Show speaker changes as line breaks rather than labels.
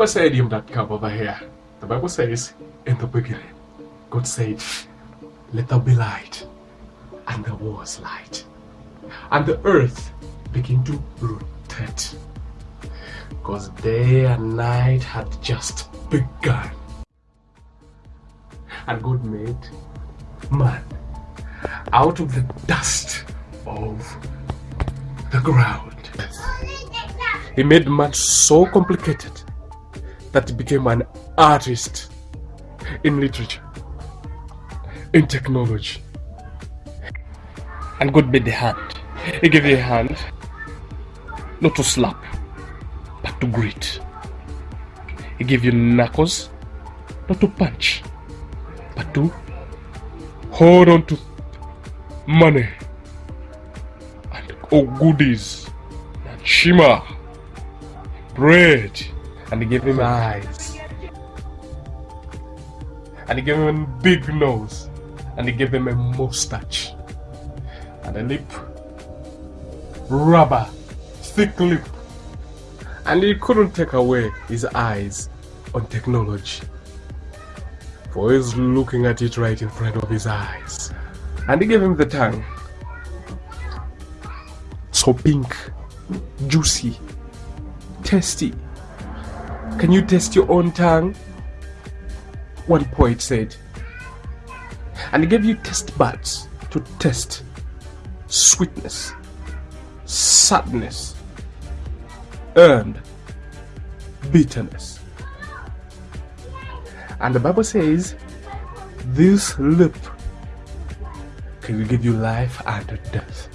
Pasadium.com over here. The Bible says, in the beginning, God said, Let there be light. And there was light. And the earth began to rotate. Because day and night had just begun. And God made man out of the dust of the ground. He made man so complicated that became an artist in literature, in technology. And God made the hand. He gave you a hand not to slap, but to greet. He gave you knuckles not to punch, but to hold on to money and oh goodies and shima, bread, and he gave him eyes. And he gave him a big nose. And he gave him a mustache. And a lip. Rubber. Thick lip. And he couldn't take away his eyes on technology. For he's looking at it right in front of his eyes. And he gave him the tongue. So pink, juicy, tasty. Can you taste your own tongue? One poet said. And he gave you taste buds to taste sweetness, sadness, and bitterness. And the Bible says, This lip can give you life and death.